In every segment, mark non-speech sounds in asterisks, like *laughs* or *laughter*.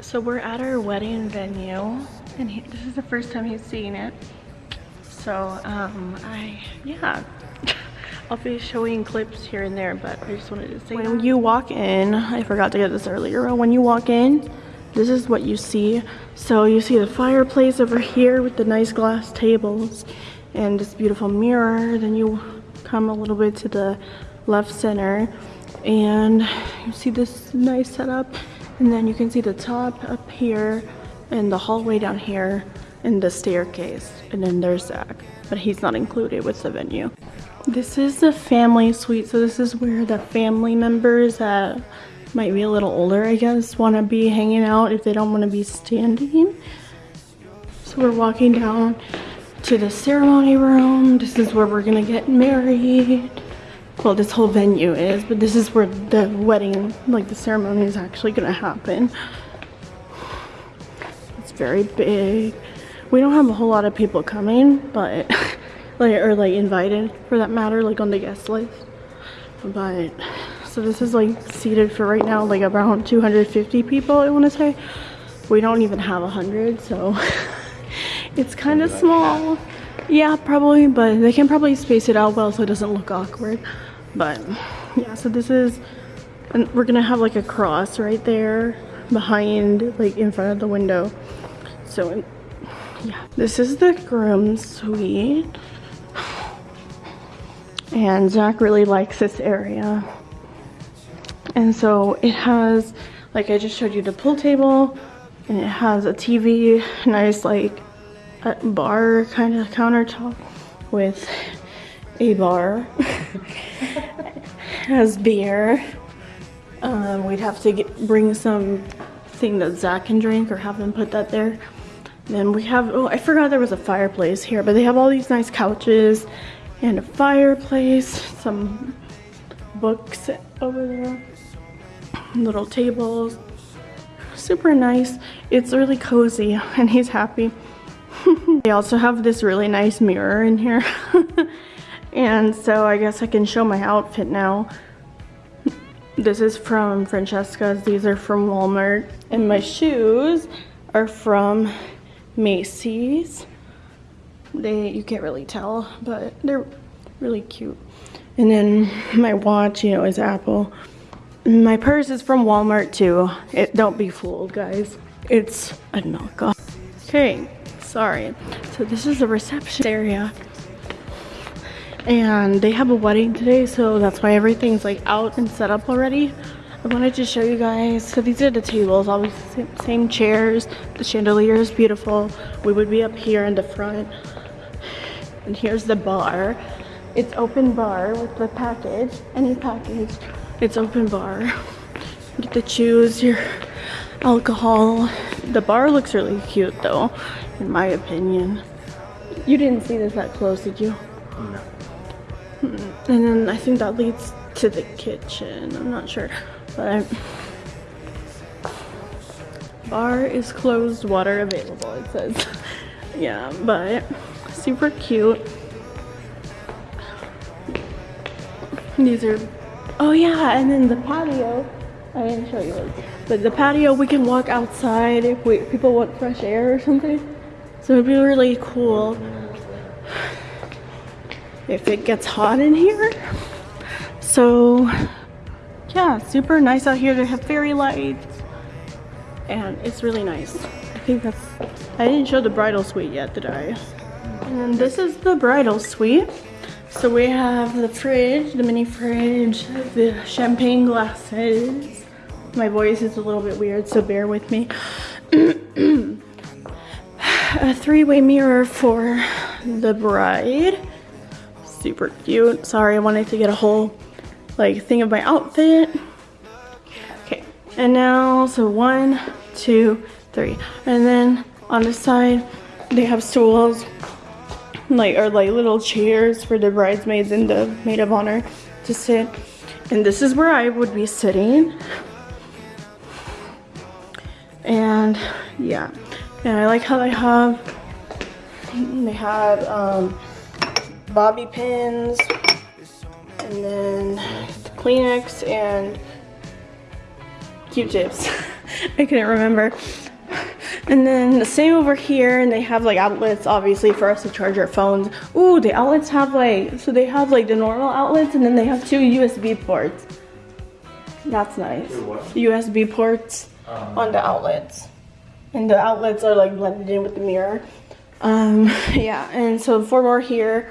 So we're at our wedding venue and he, this is the first time he's seeing it. So um, I, yeah, *laughs* I'll be showing clips here and there, but I just wanted to say when you walk in, I forgot to get this earlier, when you walk in, this is what you see. So you see the fireplace over here with the nice glass tables and this beautiful mirror. Then you come a little bit to the left center and you see this nice setup and then you can see the top up here and the hallway down here and the staircase. And then there's Zach but he's not included with the venue. This is the family suite so this is where the family members that might be a little older I guess want to be hanging out if they don't want to be standing. So we're walking down to the ceremony room. This is where we're gonna get married well this whole venue is but this is where the wedding like the ceremony is actually gonna happen. It's very big. We don't have a whole lot of people coming but *laughs* like or like invited for that matter like on the guest list. But so this is like seated for right now like around 250 people i want to say. We don't even have a hundred so *laughs* it's kind of small yeah probably but they can probably space it out well so it doesn't look awkward. But yeah so this is and we're gonna have like a cross right there behind like in front of the window. So yeah this is the groom suite. And Zach really likes this area. And so it has like I just showed you the pool table and it has a TV nice like bar kind of countertop with a bar *laughs* has beer. Um, we'd have to get, bring some thing that Zach can drink or have them put that there. Then we have oh I forgot there was a fireplace here but they have all these nice couches and a fireplace some books over there little tables. Super nice. It's really cozy *laughs* and he's happy *laughs* they also have this really nice mirror in here. *laughs* And so I guess I can show my outfit now. This is from Francesca's. These are from Walmart. And my shoes are from Macy's. They you can't really tell but they're really cute. And then my watch you know is Apple. My purse is from Walmart too. It don't be fooled guys. It's a knockoff. Okay sorry. So this is the reception area. And they have a wedding today so that's why everything's like out and set up already. I wanted to show you guys so these are the tables always same chairs. The chandelier is beautiful. We would be up here in the front. And here's the bar. It's open bar with the package any package. It's open bar. You get to choose your alcohol. The bar looks really cute though in my opinion. You didn't see this that close did you? No. Hmm. and then i think that leads to the kitchen. I'm not sure but I'm, bar is closed water available it says. *laughs* Yeah but super cute. These are, oh yeah, and then the patio, I didn't show you but the patio, we can walk outside if we, people want fresh air or something. So it'd be really cool if it gets hot in here. So yeah, super nice out here. They have fairy lights and it's really nice. I think that's, I didn't show the bridal suite yet, did I? And this is the bridal suite. So we have the fridge, the mini fridge, the champagne glasses. My voice is a little bit weird, so bear with me. *clears throat* a three-way mirror for the bride. Super cute. Sorry, I wanted to get a whole like thing of my outfit. Okay, and now, so one, two, three. And then on the side, they have stools like or like little chairs for the bridesmaids and the maid of honor to sit and this is where I would be sitting and yeah and I like how they have they have um, bobby pins and then Kleenex and Q-tips *laughs* I couldn't remember. And then the same over here, and they have like outlets, obviously, for us to charge our phones. Ooh, the outlets have like, so they have like the normal outlets, and then they have two USB ports. That's nice. USB ports on the outlets. And the outlets are like blended in with the mirror. Um, *laughs* yeah, and so four more here.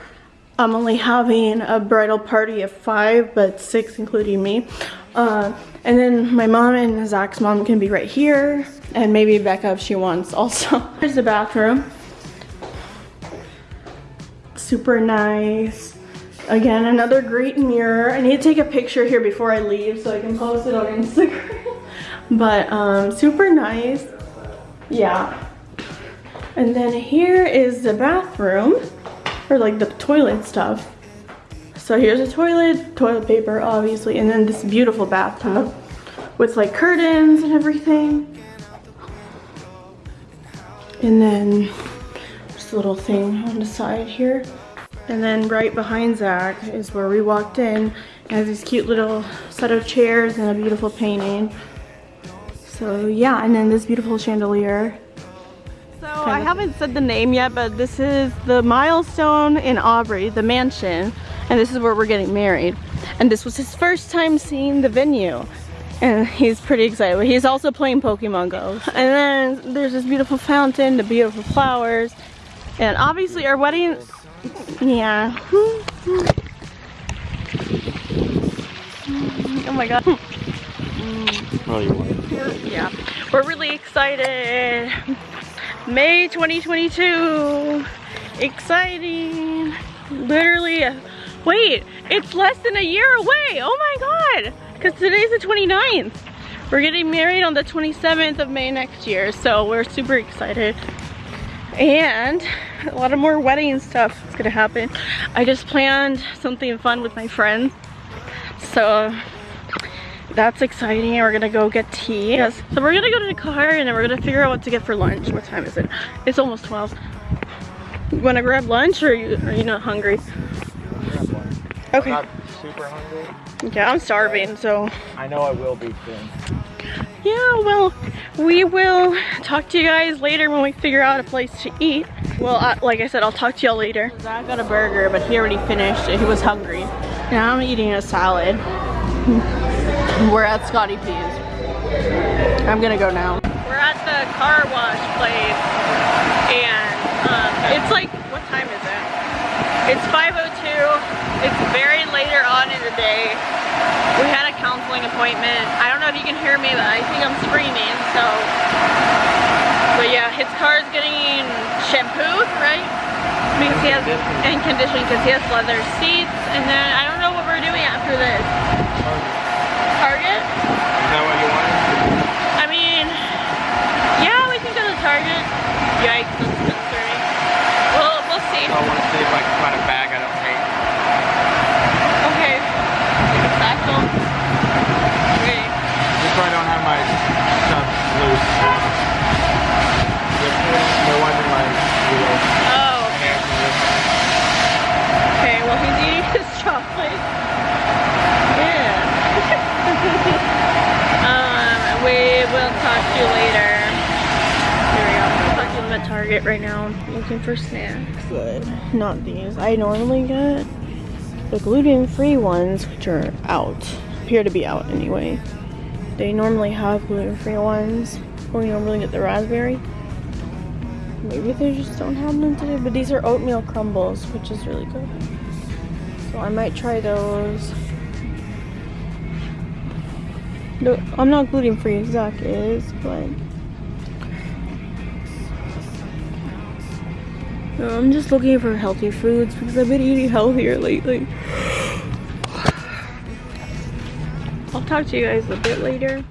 I'm only having a bridal party of five, but six including me. Uh, and then my mom and Zach's mom can be right here, and maybe Becca if she wants also. *laughs* Here's the bathroom. Super nice. Again, another great mirror. I need to take a picture here before I leave so I can post it on Instagram. *laughs* but um, super nice. Yeah. And then here is the bathroom or like the toilet stuff. So here's a toilet, toilet paper obviously, and then this beautiful bathtub with like curtains and everything. And then this little thing on the side here. And then right behind Zach is where we walked in. It has this cute little set of chairs and a beautiful painting. So yeah, and then this beautiful chandelier. So I haven't said the name yet, but this is the milestone in Aubrey, the mansion. And this is where we're getting married. And this was his first time seeing the venue. And he's pretty excited. He's also playing Pokemon Go. And then there's this beautiful fountain, the beautiful flowers. And obviously our wedding, yeah. *laughs* Oh my god. Oh, Yeah, we're really excited. May 2022. Exciting. Literally, wait, it's less than a year away. Oh my God. Because today's the 29th. We're getting married on the 27th of May next year. So we're super excited. And a lot of more wedding stuff is gonna happen. I just planned something fun with my friends. So that's exciting. We're gonna go get tea. Yes. So we're gonna go to the car and then we're gonna figure out what to get for lunch. What time is it? It's almost 12. You wanna grab lunch or are you, are you not hungry? Okay. I'm not super hungry. Yeah, I'm starving, so. I know I will be soon. Yeah, well, we will talk to you guys later when we figure out a place to eat. Well, I, like I said, I'll talk to y'all later. Zach got a burger, but he already finished it. He was hungry. Now I'm eating a salad. We're at Scotty P's. I'm gonna go now. We're at the car wash place, and um, it's like, what time is it? It's 5.02. It's very later on in the day. We had a counseling appointment. I don't know if you can hear me, but I think I'm screaming, so. But yeah, his car is getting shampooed, right? Because he has, and conditioning because he has leather seats, and then I don't know what we're doing after this. Target? Is that what you wanted? I mean, yeah, we can go to Target. Yikes, that's concerning. We'll, we'll see. I want to see if I can find a bag I don't hate. Okay. Take a satchel. Okay. Just so I don't have my stuff loose. They're they're wiping my wheels. Oh, Hair from this side. okay. Well, he's eating his chocolate. Yeah. um, we will talk to you later. Here we go. I'm right now, looking for snacks. Good. Not these. I normally get the gluten-free ones, which are out. Appear to be out anyway. They normally have gluten-free ones. We normally get the raspberry. Maybe they just don't have them today, but these are oatmeal crumbles, which is really good. So I might try those. No, I'm not gluten free, Zach is, but I'm just looking for healthy foods because I've been eating healthier lately. I'll talk to you guys a bit later.